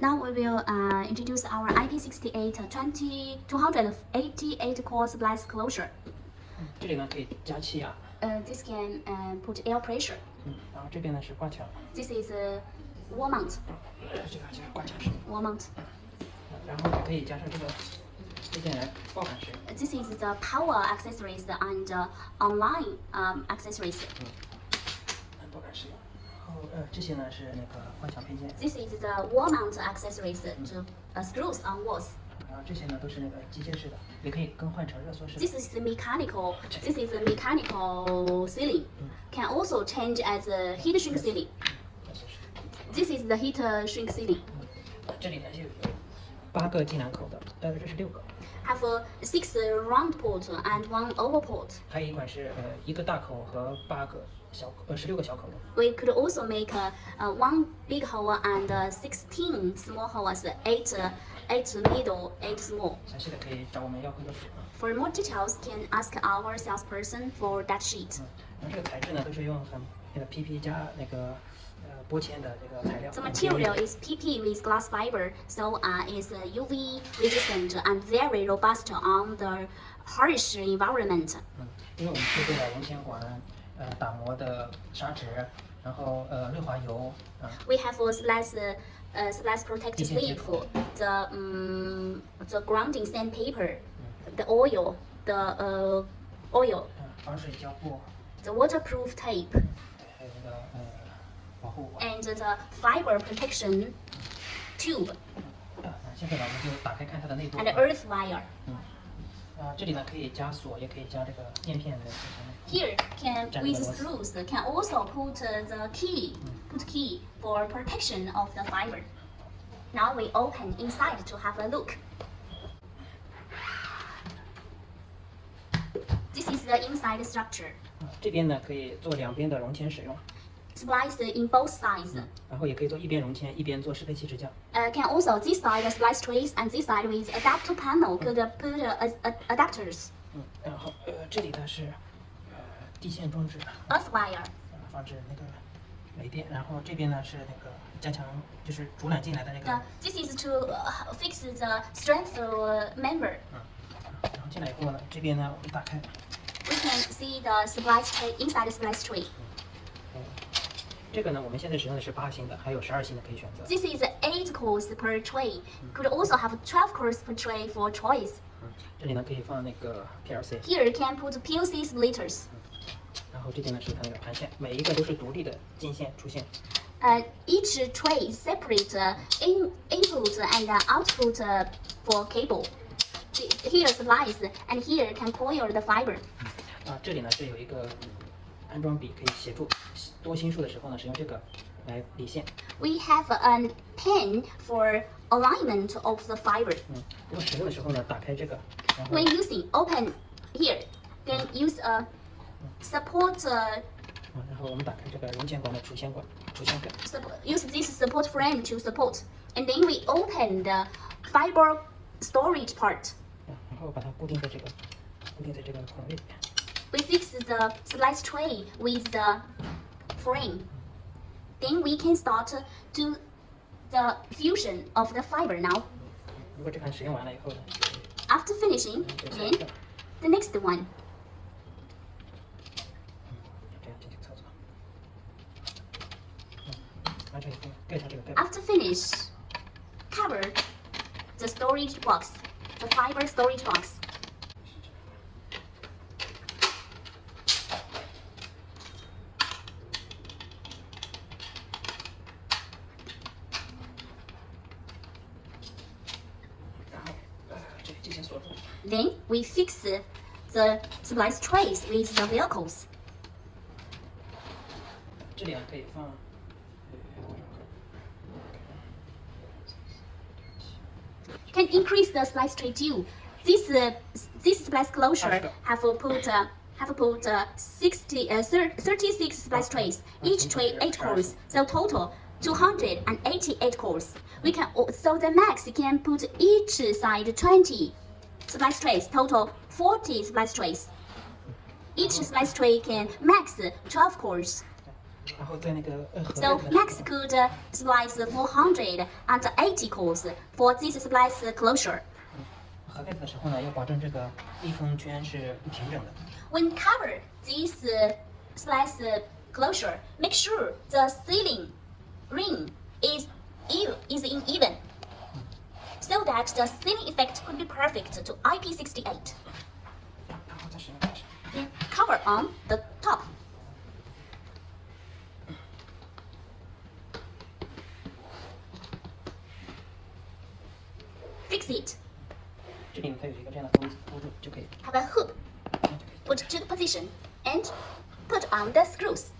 Now we will uh, introduce our IP68 20 288 core splice closure. 这里呢可以加气压， Uh, this can uh, put air pressure. 嗯，然后这边呢是挂墙， This is a wall mount. 呃这个就是挂墙式， Wall mount. 然后也可以加上这个配件来爆感式， This is the power accessories and uh, online um, accessories. 嗯爆感式。 This is the wall mount accessories to uh, screws on walls. 然后这些呢都是那个机械式的，也可以更换成热缩式。This is the mechanical. This is the mechanical sealing. Can also change as a heat shrink sealing. This is the heat uh, shrink sealing. 这里呢是有八个进气口的，呃，这是六个。Have uh, six uh, round port and one oval port. 还有一款是呃一个大口和八个小口，呃十六个小口的。 We could also make uh, uh, one big hole and uh, 16 small holes, eight, uh, eight middle, eight small. 详细的可以找我们要会的图啊。 For more details, can ask our salesperson for that sheet. 嗯，然后这个材质呢都是用很那个 PP 加那个呃玻纤的这个材料。 The material is PP with glass fiber, so uh, is uh, UV resistant and very robust on the harsh environment. 嗯，因为我们配备了熔铅管，呃打磨的砂纸，然后呃润滑油，啊、 We have a slice, uh, uh, slice protect 地线接 sleeve, 口 the um, the grounding sandpaper, the oil, the uh, oil, 嗯防水胶布， the waterproof tape, 还有那个呃保护网。 and the fiber protection tube 啊，那现在呢我们就打开看它的内部。 and earth wire. 啊，这里呢可以加锁，也可以加这个面片的这些。 Here can Jack with Lewis. screws can also put uh, the key, put key for protection of the fiber. Now we open inside to have a look. This is the inside structure. 啊，这边呢可以做两边的熔铅使用， Splice in both sides. 嗯，然后也可以做一边融铅，一边做适配器支架。Uh, can also this side splice trays and this side with adapter panel could put a, a, adapters. 嗯，然后呃这里呢是呃地线装置。Earth wire. 呃防止那个雷电，然后这边呢是那个加强就是主缆进来的那个。This is to uh, fix the strength member. 嗯，然后进来以后呢，这边呢我们打开。We can see the splice tray inside the splice tray. This is eight cores per tray. Could also have twelve cores per tray for choice. Here you can put PLC splitters. 然后这边呢是它那个盘线，每一个都是独立的进线出线。Uh, each tray is separate uh, in input and output uh, for cable. Here splice and here can coil the fiber. 啊，这里呢是有一个安装笔可以协助。we have a pin for alignment of the fiber. 嗯，用使用的时候呢，打开这个。When using, open here, then use a support. Uh, use this support frame to support, and then we open the fiber storage part. we fix the splice tray with the frame. Then we can start to do the fusion of the fiber now. After finishing, then the next one. After finish, cover the storage box, the fiber storage box. Then we fix the splice trays with the vehicles. Can increase the splice tray due. This uh, this splice closure have put uh, have put uh, 60 uh, 36 splice trays, each tray eight cores, so total 288 cores. We can oh, so the max can put each side 20 splice trays, total 40 splice trays. Each splice tray can max 12 cores. So Max could splice 480 cores for this splice closure. When cover this splice closure, make sure the sealing ring is, even that the same effect could be perfect to IP68. Cover on the top. Fix it. Have a hoop. Put to the position and put on the screws.